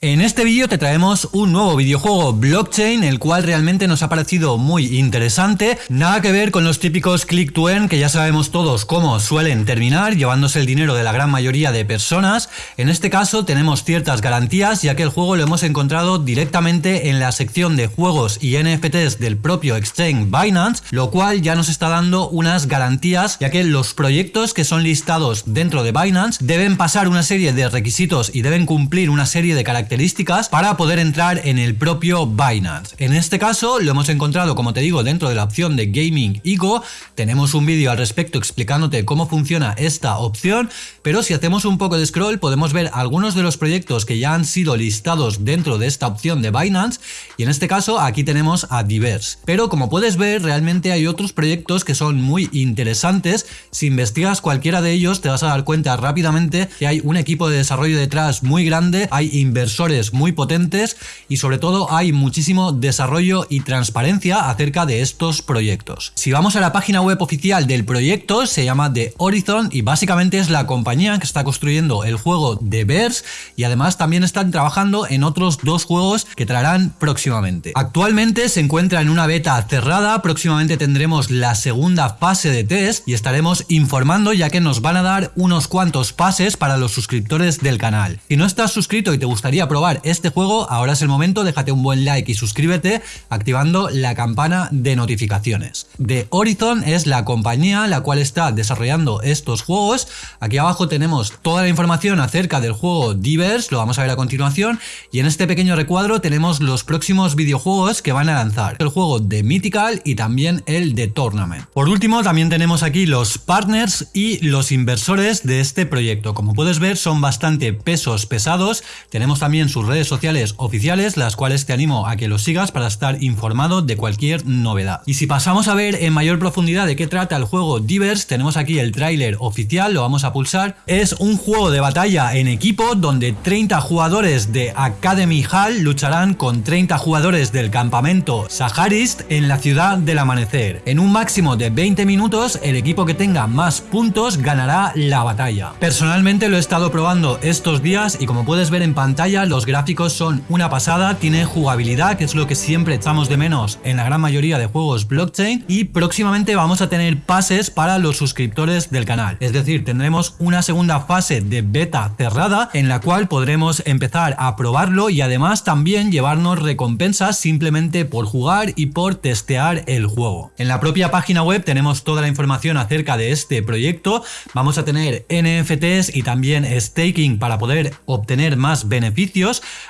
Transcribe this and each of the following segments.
En este vídeo te traemos un nuevo videojuego blockchain, el cual realmente nos ha parecido muy interesante. Nada que ver con los típicos click to earn, que ya sabemos todos cómo suelen terminar, llevándose el dinero de la gran mayoría de personas. En este caso tenemos ciertas garantías, ya que el juego lo hemos encontrado directamente en la sección de juegos y NFTs del propio exchange Binance, lo cual ya nos está dando unas garantías, ya que los proyectos que son listados dentro de Binance deben pasar una serie de requisitos y deben cumplir una serie de características características para poder entrar en el propio Binance. En este caso lo hemos encontrado, como te digo, dentro de la opción de Gaming Ego. Tenemos un vídeo al respecto explicándote cómo funciona esta opción, pero si hacemos un poco de scroll podemos ver algunos de los proyectos que ya han sido listados dentro de esta opción de Binance y en este caso aquí tenemos a Diverse. Pero como puedes ver realmente hay otros proyectos que son muy interesantes. Si investigas cualquiera de ellos te vas a dar cuenta rápidamente que hay un equipo de desarrollo detrás muy grande, hay inversores muy potentes y sobre todo hay muchísimo desarrollo y transparencia acerca de estos proyectos. Si vamos a la página web oficial del proyecto se llama The Horizon y básicamente es la compañía que está construyendo el juego de Bears y además también están trabajando en otros dos juegos que traerán próximamente. Actualmente se encuentra en una beta cerrada, próximamente tendremos la segunda fase de test y estaremos informando ya que nos van a dar unos cuantos pases para los suscriptores del canal. Si no estás suscrito y te gustaría probar este juego, ahora es el momento, déjate un buen like y suscríbete activando la campana de notificaciones. The Horizon es la compañía la cual está desarrollando estos juegos. Aquí abajo tenemos toda la información acerca del juego Divers, lo vamos a ver a continuación, y en este pequeño recuadro tenemos los próximos videojuegos que van a lanzar. El juego de Mythical y también el de Tournament. Por último también tenemos aquí los partners y los inversores de este proyecto. Como puedes ver son bastante pesos pesados. Tenemos también sus redes sociales oficiales, las cuales te animo a que los sigas para estar informado de cualquier novedad. Y si pasamos a ver en mayor profundidad de qué trata el juego Divers, tenemos aquí el tráiler oficial, lo vamos a pulsar. Es un juego de batalla en equipo donde 30 jugadores de Academy Hall lucharán con 30 jugadores del campamento Saharist en la ciudad del amanecer. En un máximo de 20 minutos, el equipo que tenga más puntos ganará la batalla. Personalmente lo he estado probando estos días y como puedes ver en pantalla, los gráficos son una pasada, tiene jugabilidad, que es lo que siempre echamos de menos en la gran mayoría de juegos blockchain, y próximamente vamos a tener pases para los suscriptores del canal. Es decir, tendremos una segunda fase de beta cerrada en la cual podremos empezar a probarlo y además también llevarnos recompensas simplemente por jugar y por testear el juego. En la propia página web tenemos toda la información acerca de este proyecto, vamos a tener NFTs y también staking para poder obtener más beneficios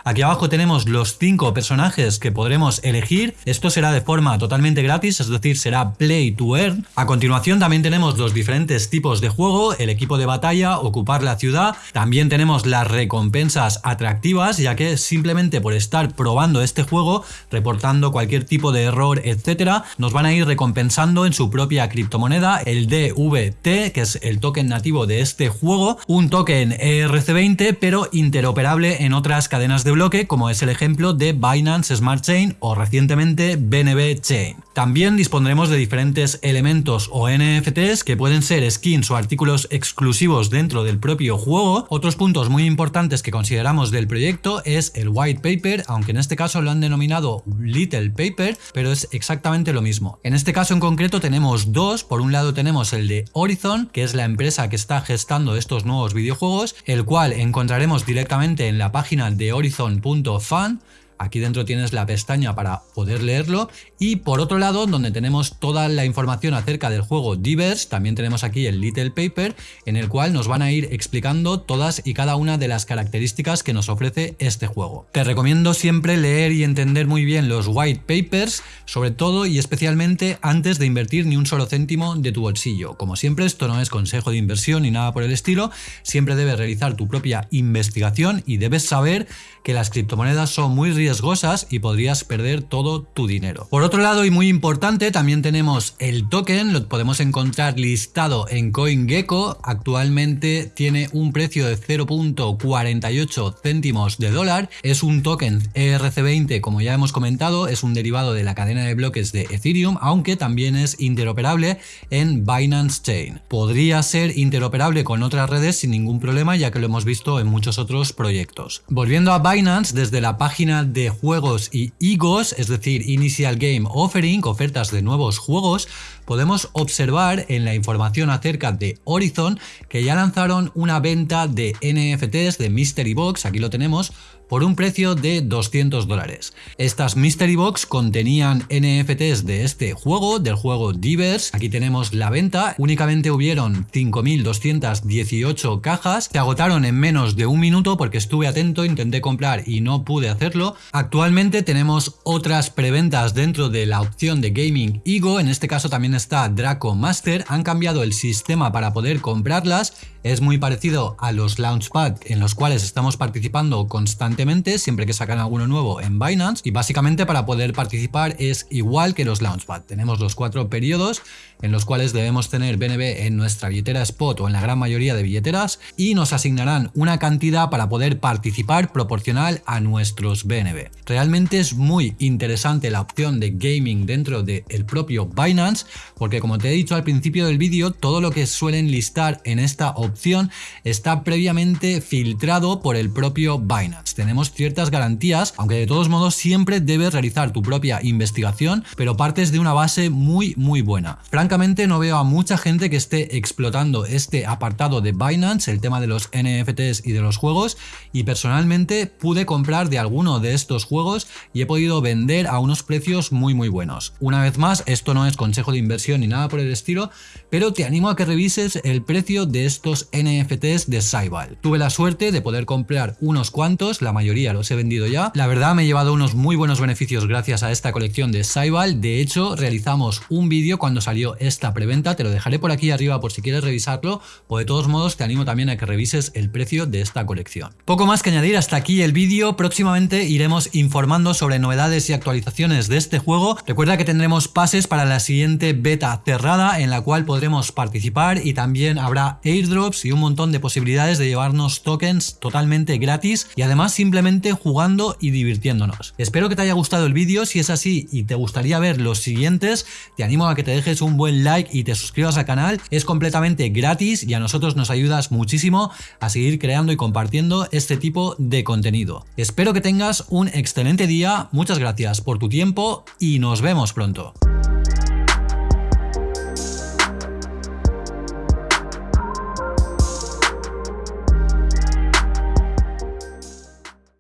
Aquí abajo tenemos los cinco personajes que podremos elegir. Esto será de forma totalmente gratis, es decir, será play to earn. A continuación también tenemos los diferentes tipos de juego, el equipo de batalla, ocupar la ciudad. También tenemos las recompensas atractivas, ya que simplemente por estar probando este juego, reportando cualquier tipo de error, etcétera, nos van a ir recompensando en su propia criptomoneda, el DVT, que es el token nativo de este juego, un token ERC20, pero interoperable en otras cadenas de bloque, como es el ejemplo de Binance Smart Chain o recientemente BNB Chain. También dispondremos de diferentes elementos o NFTs que pueden ser skins o artículos exclusivos dentro del propio juego. Otros puntos muy importantes que consideramos del proyecto es el white paper, aunque en este caso lo han denominado little paper, pero es exactamente lo mismo. En este caso en concreto tenemos dos, por un lado tenemos el de Horizon, que es la empresa que está gestando estos nuevos videojuegos, el cual encontraremos directamente en la página de horizon.fan Aquí dentro tienes la pestaña para poder leerlo y por otro lado donde tenemos toda la información acerca del juego Divers, también tenemos aquí el Little Paper en el cual nos van a ir explicando todas y cada una de las características que nos ofrece este juego. Te recomiendo siempre leer y entender muy bien los white papers, sobre todo y especialmente antes de invertir ni un solo céntimo de tu bolsillo. Como siempre esto no es consejo de inversión ni nada por el estilo, siempre debes realizar tu propia investigación y debes saber que las criptomonedas son muy riesgosas riesgosas y podrías perder todo tu dinero. Por otro lado y muy importante también tenemos el token, lo podemos encontrar listado en CoinGecko, actualmente tiene un precio de 0.48 céntimos de dólar, es un token ERC20 como ya hemos comentado, es un derivado de la cadena de bloques de Ethereum, aunque también es interoperable en Binance Chain. Podría ser interoperable con otras redes sin ningún problema ya que lo hemos visto en muchos otros proyectos. Volviendo a Binance, desde la página de juegos y IGOs, es decir, Initial Game Offering, ofertas de nuevos juegos, podemos observar en la información acerca de Horizon que ya lanzaron una venta de NFTs de Mystery Box, aquí lo tenemos, por un precio de 200 dólares. Estas Mystery Box contenían NFTs de este juego, del juego Divers. Aquí tenemos la venta. Únicamente hubieron 5.218 cajas. Se agotaron en menos de un minuto porque estuve atento, intenté comprar y no pude hacerlo. Actualmente tenemos otras preventas dentro de la opción de Gaming Ego. En este caso también está Draco Master. Han cambiado el sistema para poder comprarlas. Es muy parecido a los Launchpad en los cuales estamos participando constantemente siempre que sacan alguno nuevo en Binance y básicamente para poder participar es igual que los Launchpad. Tenemos los cuatro periodos en los cuales debemos tener BNB en nuestra billetera spot o en la gran mayoría de billeteras y nos asignarán una cantidad para poder participar proporcional a nuestros BNB. Realmente es muy interesante la opción de gaming dentro del propio Binance porque como te he dicho al principio del vídeo todo lo que suelen listar en esta opción está previamente filtrado por el propio Binance tenemos ciertas garantías, aunque de todos modos siempre debes realizar tu propia investigación, pero partes de una base muy muy buena. Francamente no veo a mucha gente que esté explotando este apartado de Binance, el tema de los NFTs y de los juegos, y personalmente pude comprar de alguno de estos juegos y he podido vender a unos precios muy muy buenos. Una vez más, esto no es consejo de inversión ni nada por el estilo, pero te animo a que revises el precio de estos NFTs de Saibal. Tuve la suerte de poder comprar unos cuantos, la mayoría los he vendido ya. La verdad me he llevado unos muy buenos beneficios gracias a esta colección de Saibal. De hecho, realizamos un vídeo cuando salió esta preventa, te lo dejaré por aquí arriba por si quieres revisarlo, o de todos modos te animo también a que revises el precio de esta colección. Poco más que añadir hasta aquí el vídeo, próximamente iremos informando sobre novedades y actualizaciones de este juego. Recuerda que tendremos pases para la siguiente beta cerrada en la cual podremos participar y también habrá airdrops y un montón de posibilidades de llevarnos tokens totalmente gratis y además sin simplemente jugando y divirtiéndonos. Espero que te haya gustado el vídeo, si es así y te gustaría ver los siguientes, te animo a que te dejes un buen like y te suscribas al canal, es completamente gratis y a nosotros nos ayudas muchísimo a seguir creando y compartiendo este tipo de contenido. Espero que tengas un excelente día, muchas gracias por tu tiempo y nos vemos pronto.